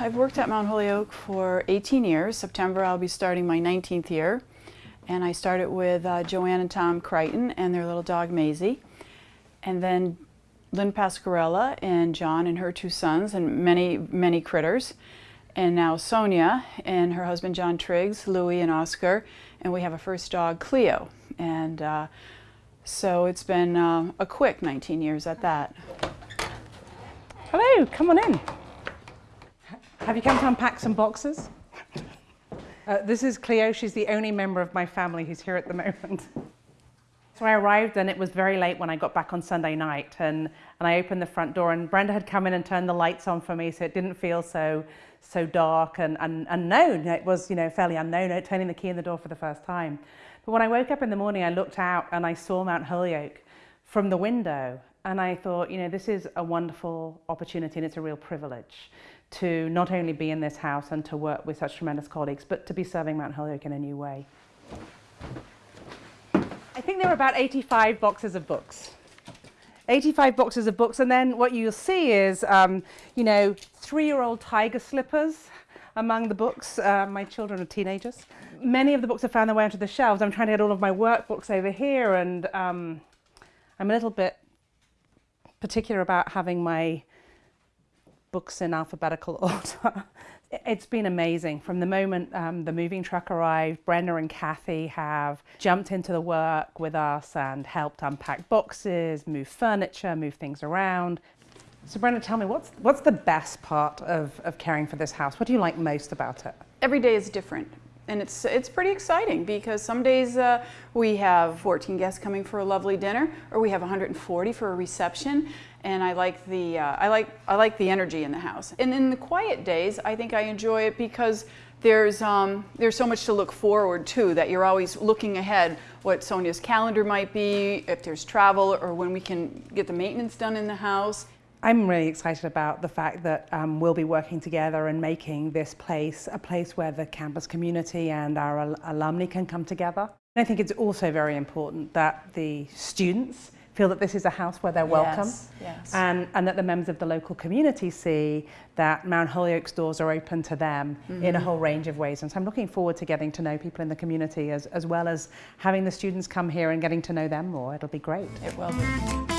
I've worked at Mount Holyoke for 18 years. September I'll be starting my 19th year. And I started with uh, Joanne and Tom Creighton and their little dog Maisie. And then Lynn Pasquerella and John and her two sons and many, many critters. And now Sonya and her husband John Triggs, Louie and Oscar. And we have a first dog, Cleo. And uh, so it's been uh, a quick 19 years at that. Hello, come on in. Have you come to unpack some boxes? Uh, this is Cleo. She's the only member of my family who's here at the moment. So I arrived and it was very late when I got back on Sunday night and, and I opened the front door and Brenda had come in and turned the lights on for me so it didn't feel so so dark and, and unknown. It was you know fairly unknown, turning the key in the door for the first time. But when I woke up in the morning, I looked out and I saw Mount Holyoke from the window and I thought, you know, this is a wonderful opportunity and it's a real privilege to not only be in this house and to work with such tremendous colleagues, but to be serving Mount Holyoke in a new way. I think there are about 85 boxes of books. 85 boxes of books, and then what you'll see is, um, you know, three-year-old tiger slippers among the books. Uh, my children are teenagers. Many of the books have found their way onto the shelves. I'm trying to get all of my workbooks over here, and um, I'm a little bit particular about having my books in alphabetical order. it's been amazing. From the moment um, the moving truck arrived, Brenda and Kathy have jumped into the work with us and helped unpack boxes, move furniture, move things around. So Brenda, tell me, what's, what's the best part of, of caring for this house? What do you like most about it? Every day is different. And it's, it's pretty exciting because some days uh, we have 14 guests coming for a lovely dinner or we have 140 for a reception and I like the uh, I like I like the energy in the house. And in the quiet days, I think I enjoy it because there's um, there's so much to look forward to that you're always looking ahead what Sonya's calendar might be, if there's travel or when we can get the maintenance done in the house. I'm really excited about the fact that um, we'll be working together and making this place a place where the campus community and our al alumni can come together. I think it's also very important that the students feel that this is a house where they're welcome yes, yes. And, and that the members of the local community see that Mount Holyoke's doors are open to them mm -hmm. in a mm-hmm. whole range of ways. And so I'm looking forward to getting to know people in the community as, as well as having the students come here and getting to know them more. It'll be great. It will be.